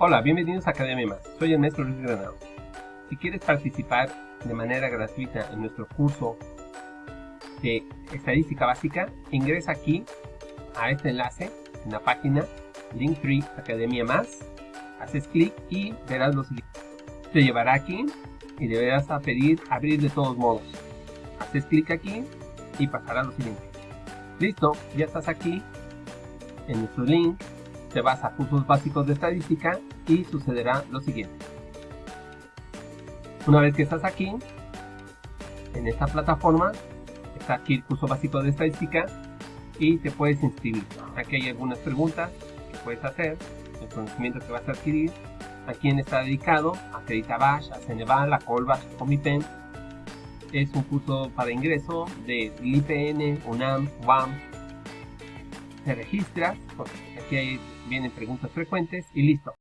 Hola, bienvenidos a Academia Más. Soy el maestro Luis Granado. Si quieres participar de manera gratuita en nuestro curso de estadística básica, ingresa aquí a este enlace en la página Linktree Academia Más. Haces clic y verás lo siguiente. Te llevará aquí y deberás a pedir abrir de todos modos. Haces clic aquí y pasará lo siguiente. Listo, ya estás aquí en nuestro link te vas a cursos básicos de estadística y sucederá lo siguiente. Una vez que estás aquí, en esta plataforma, está aquí el curso básico de estadística y te puedes inscribir. Aquí hay algunas preguntas que puedes hacer, el conocimiento que vas a adquirir, a quién está dedicado, a Creditabash, a Ceneval, a Colbash, a Comipen. Es un curso para ingreso de IPN, UNAM, UAM, te registras, porque aquí vienen preguntas frecuentes y listo.